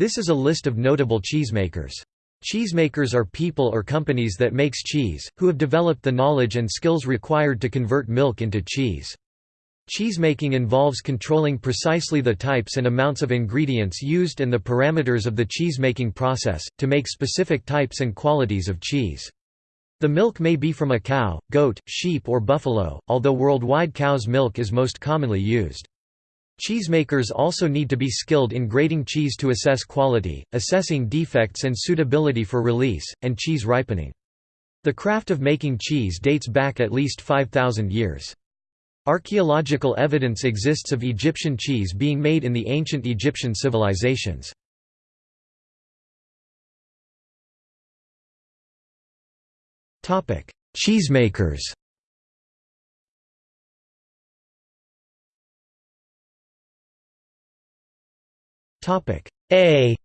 This is a list of notable cheesemakers. Cheesemakers are people or companies that makes cheese, who have developed the knowledge and skills required to convert milk into cheese. Cheesemaking involves controlling precisely the types and amounts of ingredients used and the parameters of the cheesemaking process, to make specific types and qualities of cheese. The milk may be from a cow, goat, sheep or buffalo, although worldwide cow's milk is most commonly used. Cheesemakers also need to be skilled in grading cheese to assess quality, assessing defects and suitability for release, and cheese ripening. The craft of making cheese dates back at least 5,000 years. Archaeological evidence exists of Egyptian cheese being made in the ancient Egyptian civilizations. Cheesemakers A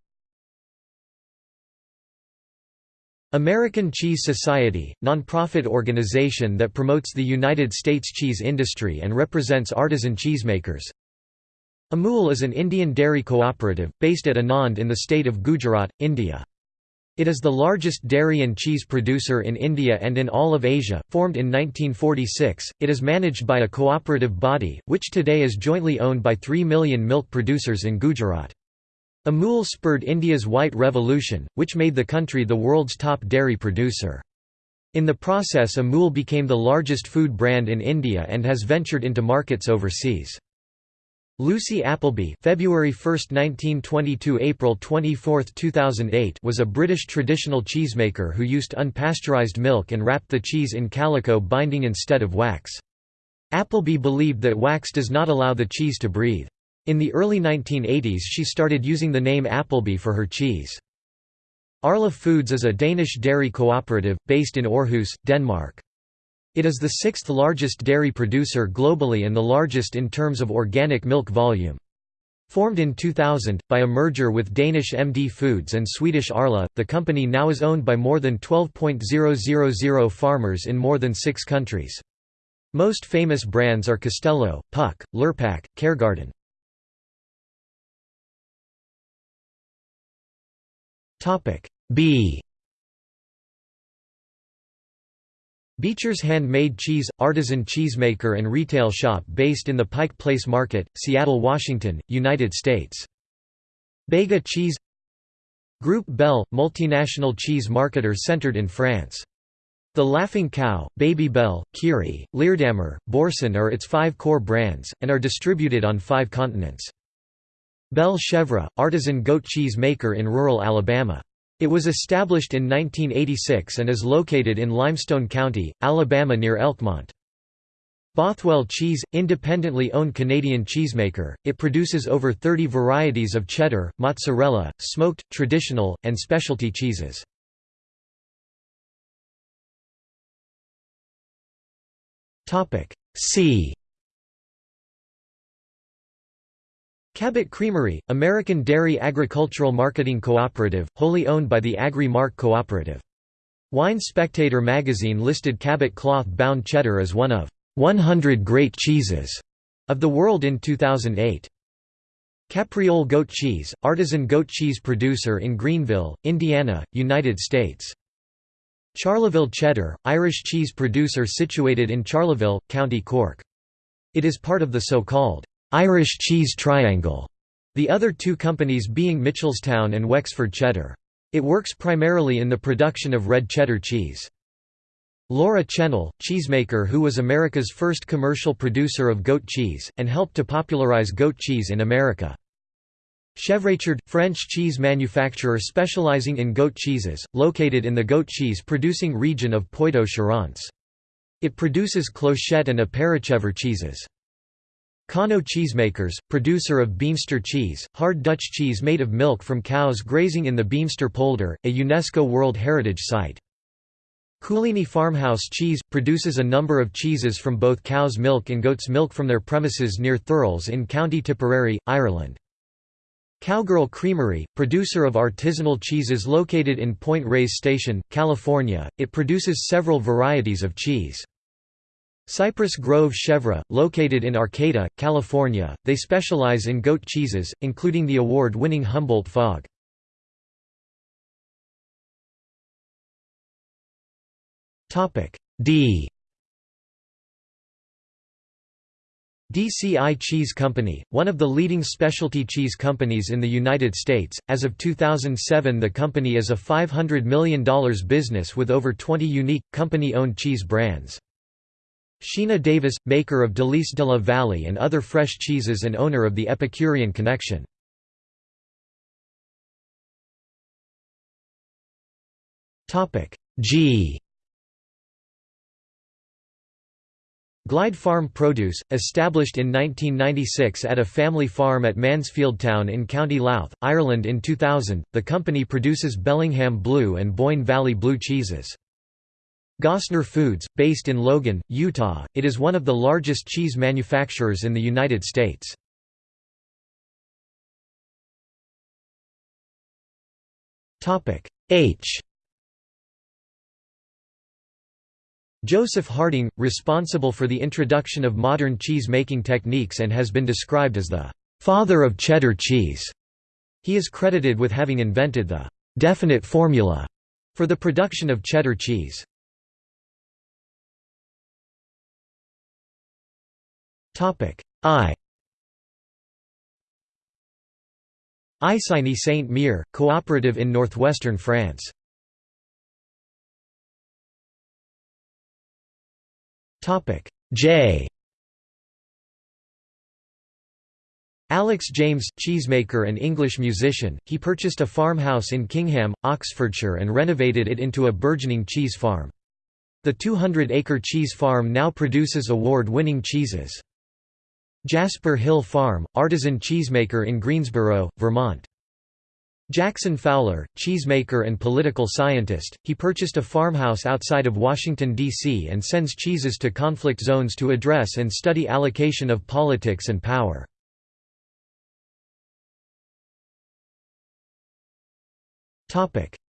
American Cheese Society, nonprofit organization that promotes the United States cheese industry and represents artisan cheesemakers. Amul is an Indian dairy cooperative, based at Anand in the state of Gujarat, India. It is the largest dairy and cheese producer in India and in all of Asia. Formed in 1946, it is managed by a cooperative body, which today is jointly owned by 3 million milk producers in Gujarat. Amul spurred India's White Revolution, which made the country the world's top dairy producer. In the process Amul became the largest food brand in India and has ventured into markets overseas. Lucy Appleby February 1, 1922 – April 24, 2008 was a British traditional cheesemaker who used unpasteurized milk and wrapped the cheese in calico binding instead of wax. Appleby believed that wax does not allow the cheese to breathe. In the early 1980s she started using the name Appleby for her cheese. Arla Foods is a Danish dairy cooperative, based in Aarhus, Denmark. It is the sixth largest dairy producer globally and the largest in terms of organic milk volume. Formed in 2000, by a merger with Danish MD Foods and Swedish Arla, the company now is owned by more than 12.000 farmers in more than six countries. Most famous brands are Castello, Puck, Lurpak, Caregarden. B Beecher's Handmade Cheese – artisan cheesemaker and retail shop based in the Pike Place Market, Seattle, Washington, United States. Bega Cheese Group Bell – multinational cheese marketer centered in France. The Laughing Cow, Babybel, Kiri, Leerdammer, Boursin are its five core brands, and are distributed on five continents. Belle Chevre, artisan goat cheese maker in rural Alabama. It was established in 1986 and is located in Limestone County, Alabama near Elkmont. Bothwell Cheese, independently owned Canadian cheesemaker, it produces over 30 varieties of cheddar, mozzarella, smoked, traditional, and specialty cheeses. C Cabot Creamery, American Dairy Agricultural Marketing Cooperative, wholly owned by the Agri-Mark Cooperative. Wine Spectator magazine listed Cabot cloth-bound cheddar as one of 100 great cheeses of the world in 2008. Capriole goat cheese, artisan goat cheese producer in Greenville, Indiana, United States. Charleville cheddar, Irish cheese producer situated in Charleville, County Cork. It is part of the so-called Irish Cheese Triangle, the other two companies being Mitchellstown and Wexford Cheddar. It works primarily in the production of red cheddar cheese. Laura Chenel, cheesemaker who was America's first commercial producer of goat cheese, and helped to popularize goat cheese in America. Chevrechard, French cheese manufacturer specializing in goat cheeses, located in the goat cheese producing region of Poitou-Charentes. It produces clochette and apérichèvre cheeses. CONO Cheesemakers, producer of Beemster cheese, hard Dutch cheese made of milk from cows grazing in the Beemster polder, a UNESCO World Heritage Site. Cooleeney Farmhouse Cheese – produces a number of cheeses from both cow's milk and goat's milk from their premises near Thurles in County Tipperary, Ireland. Cowgirl Creamery, producer of artisanal cheeses located in Point Reyes Station, California, it produces several varieties of cheese. Cypress Grove Chevre, located in Arcata, California, they specialize in goat cheeses, including the award-winning Humboldt Fog. D DCI Cheese Company, one of the leading specialty cheese companies in the United States, as of 2007 the company is a $500 million business with over 20 unique, company-owned cheese brands. Sheena Davis, maker of Délice de la Vallée and other fresh cheeses and owner of the Epicurean Connection. G Glyde Farm Produce, established in 1996 at a family farm at Mansfieldstown in County Louth, Ireland in 2000, the company produces Bellingham Blue and Boyne Valley Blue cheeses. Gossner Foods, based in Logan, Utah, it is one of the largest cheese manufacturers in the United States. H Joseph Harding, responsible for the introduction of modern cheese-making techniques and has been described as the «father of cheddar cheese». He is credited with having invented the «definite formula» for the production of cheddar cheese. I Isigny Saint-Mere, cooperative in northwestern France. Topic J Alex James, cheesemaker and English musician, he purchased a farmhouse in Kingham, Oxfordshire and renovated it into a burgeoning cheese farm. The 200-acre cheese farm now produces award-winning cheeses. Jasper Hill Farm, artisan cheesemaker in Greensboro, Vermont. Jackson Fowler, cheesemaker and political scientist, he purchased a farmhouse outside of Washington, D.C. and sends cheeses to conflict zones to address and study allocation of politics and power.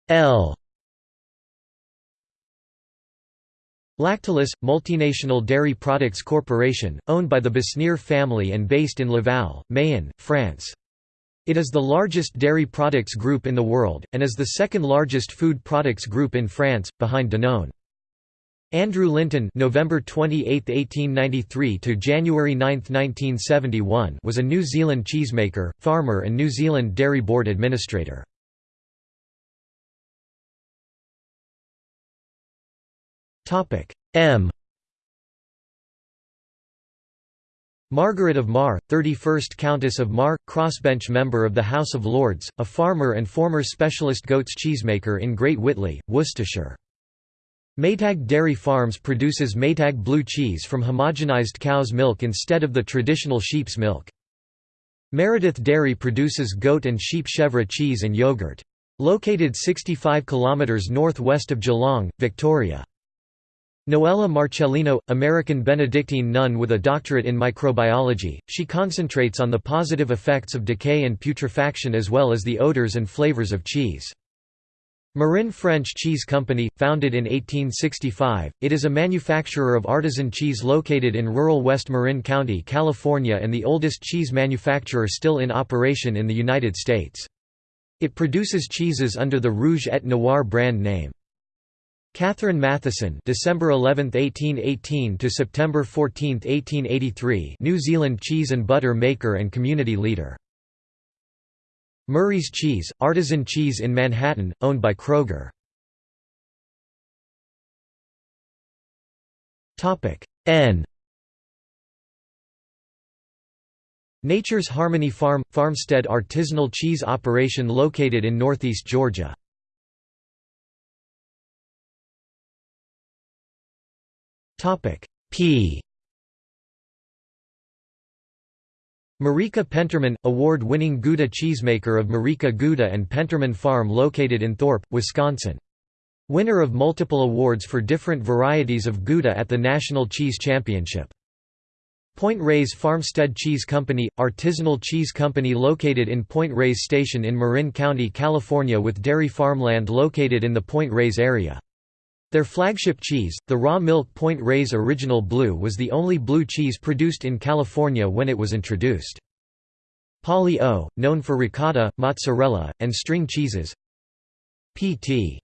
L Lactalis, multinational dairy products corporation, owned by the Besnier family and based in Laval, Mayenne, France. It is the largest dairy products group in the world, and is the second largest food products group in France, behind Danone. Andrew Linton November 28, 1893 to January 9, 1971 was a New Zealand cheesemaker, farmer and New Zealand Dairy Board administrator. M Margaret of Mar, 31st Countess of Mar, crossbench member of the House of Lords, a farmer and former specialist goats cheesemaker in Great Whitley, Worcestershire. Maytag Dairy Farms produces Maytag blue cheese from homogenized cow's milk instead of the traditional sheep's milk. Meredith Dairy produces goat and sheep chèvre cheese and yogurt. Located 65 km northwest of Geelong, Victoria. Noella Marcellino, American Benedictine nun with a doctorate in microbiology, she concentrates on the positive effects of decay and putrefaction as well as the odors and flavors of cheese. Marin French Cheese Company, founded in 1865, it is a manufacturer of artisan cheese located in rural West Marin County, California and the oldest cheese manufacturer still in operation in the United States. It produces cheeses under the Rouge et Noir brand name. Catherine Matheson December 11, 1818 to September 14, 1883 New Zealand cheese and butter maker and community leader. Murray's Cheese, artisan cheese in Manhattan, owned by Kroger. Topic N Nature's Harmony Farm – Farmstead artisanal cheese operation located in northeast Georgia. Topic P Marieke Penterman, award-winning Gouda cheesemaker of Marieke Gouda and Penterman Farm located in Thorp, Wisconsin. Winner of multiple awards for different varieties of Gouda at the National Cheese Championship. Point Reyes Farmstead Cheese Company – artisanal cheese company located in Point Reyes Station in Marin County, California with dairy farmland located in the Point Reyes area. Their flagship cheese, the raw milk Point Reyes Original Blue was the only blue cheese produced in California when it was introduced. Polly O, known for ricotta, mozzarella, and string cheeses P.T.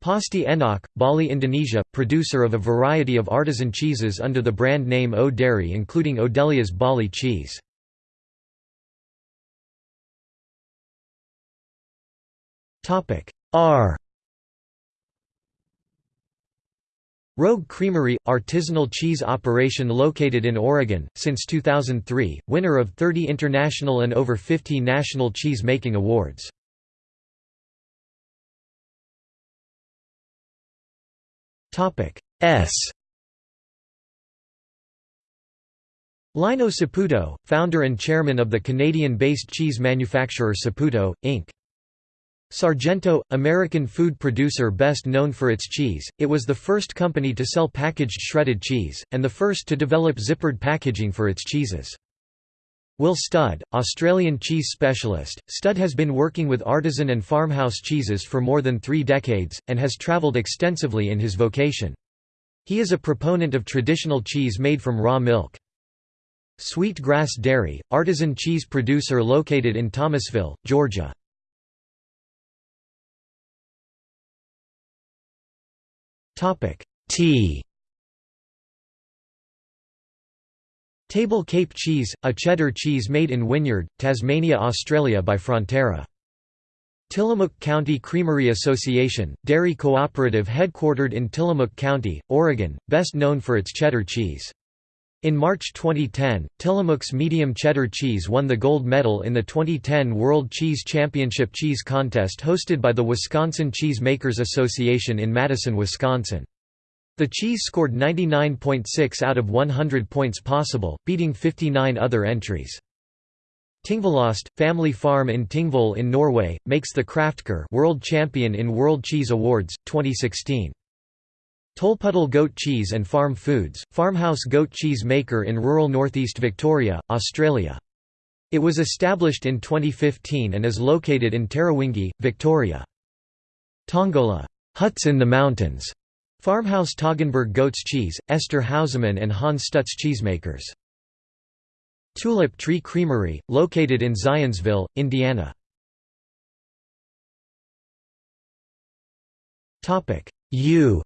Pasti Enak, Bali Indonesia, producer of a variety of artisan cheeses under the brand name O Dairy including Odelia's Bali cheese. R Rogue Creamery – artisanal cheese operation located in Oregon, since 2003, winner of 30 international and over 50 national cheese-making awards. S Lino Saputo, founder and chairman of the Canadian-based cheese manufacturer Saputo, Inc. Sargento, American food producer best known for its cheese, it was the first company to sell packaged shredded cheese, and the first to develop zippered packaging for its cheeses. Will Studd, Australian cheese specialist, Studd has been working with artisan and farmhouse cheeses for more than three decades, and has travelled extensively in his vocation. He is a proponent of traditional cheese made from raw milk. Sweet Grass Dairy, artisan cheese producer located in Thomasville, Georgia. Topic T Table Cape cheese, a cheddar cheese made in Wynyard, Tasmania, Australia by Fonterra. Tillamook County Creamery Association, dairy cooperative headquartered in Tillamook County, Oregon, best known for its cheddar cheese. In March 2010, Tillamook's medium cheddar cheese won the gold medal in the 2010 World Cheese Championship Cheese Contest hosted by the Wisconsin Cheese Makers Association in Madison, Wisconsin. The cheese scored 99.6 out of 100 points possible, beating 59 other entries. Tingvollost, family farm in Tingvoll in Norway, makes the Kraftkar World Champion in World Cheese Awards, 2016. Tolpuddle Goat Cheese and Farm Foods, farmhouse goat cheese maker in rural northeast Victoria, Australia. It was established in 2015 and is located in Tarrawingee, Victoria. Tongola huts in the mountains", farmhouse Toggenburg Goat's Cheese, Esther Hauseman and Hans Stutz cheesemakers. Tulip Tree Creamery, located in Zionsville, Indiana. U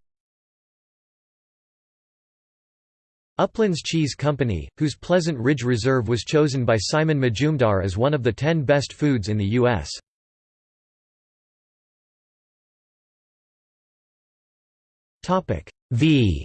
Uplands Cheese Company, whose Pleasant Ridge Reserve was chosen by Simon Majumdar as one of the ten best foods in the U.S. V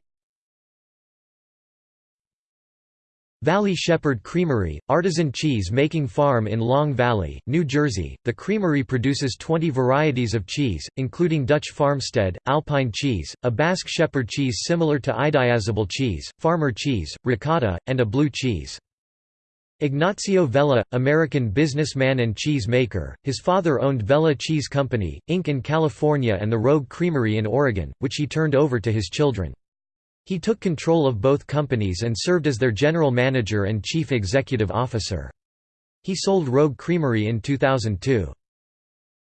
Valley Shepherd Creamery, artisan cheese-making farm in Long Valley, New Jersey. The creamery produces 20 varieties of cheese, including Dutch farmstead, Alpine cheese, a Basque shepherd cheese similar to idiazabal cheese, farmer cheese, ricotta, and a blue cheese. Ignacio Vela, American businessman and cheese maker, his father owned Vela Cheese Company, Inc. in California and the Rogue Creamery in Oregon, which he turned over to his children. He took control of both companies and served as their general manager and chief executive officer. He sold Rogue Creamery in 2002.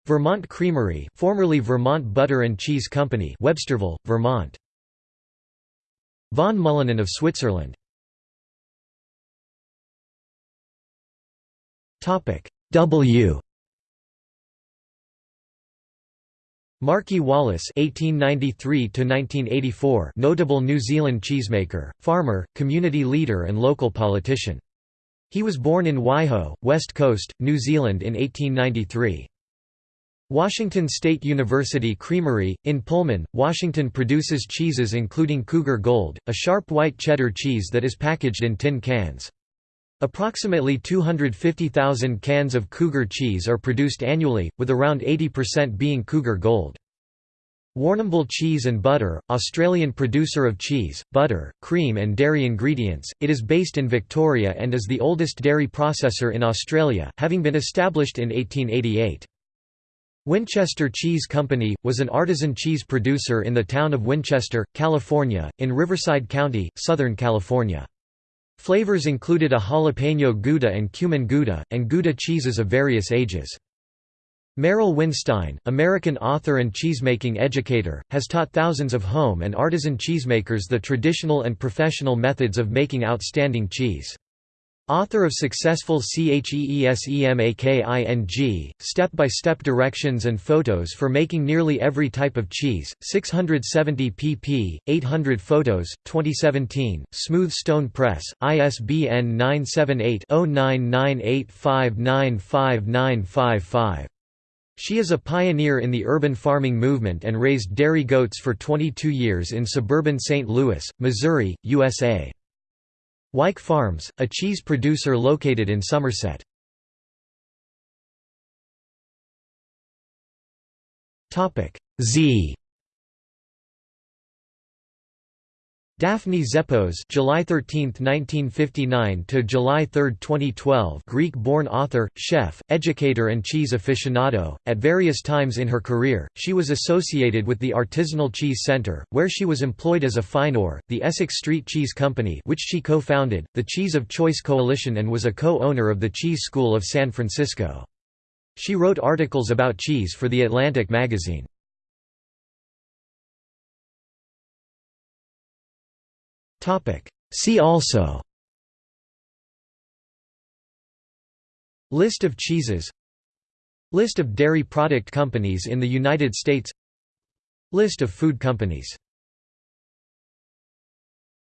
Vermont Creamery formerly Vermont Butter and Cheese Company Websterville, Vermont. Von Mullinen of Switzerland Topic W Markie Wallace (1893–1984), notable New Zealand cheesemaker, farmer, community leader, and local politician. He was born in Waiho, West Coast, New Zealand in 1893. Washington State University Creamery, in Pullman, Washington produces cheeses including Cougar Gold, a sharp white cheddar cheese that is packaged in tin cans. Approximately 250,000 cans of Cougar cheese are produced annually, with around 80% being Cougar Gold. Warrnambool Cheese and Butter, Australian producer of cheese, butter, cream and dairy ingredients, it is based in Victoria and is the oldest dairy processor in Australia, having been established in 1888. Winchester Cheese Company, was an artisan cheese producer in the town of Winchester, California, in Riverside County, Southern California. Flavors included a jalapeno Gouda and cumin Gouda, and Gouda cheeses of various ages. Merrill Winstein, American author and cheesemaking educator, has taught thousands of home and artisan cheesemakers the traditional and professional methods of making outstanding cheese. Author of successful CHEESEMAKING, step-by-step directions and photos for making nearly every type of cheese, 670 pp. 800 photos, 2017, Smooth Stone Press, ISBN 978 0998595955. She is a pioneer in the urban farming movement and raised dairy goats for 22 years in suburban St. Louis, Missouri, USA. Wyke Farms, a cheese producer located in Somerset. Z Daphne Zepos July 13, 1959 to July 3, 2012 Greek-born author, chef, educator and cheese aficionado. At various times in her career, she was associated with the Artisanal Cheese Center, where she was employed as affineur, the Essex Street Cheese Company which she co-founded, the Cheese of Choice Coalition and was a co-owner of the Cheese School of San Francisco. She wrote articles about cheese for The Atlantic magazine. See also. List of cheeses. List of dairy product companies in the United States. List of food companies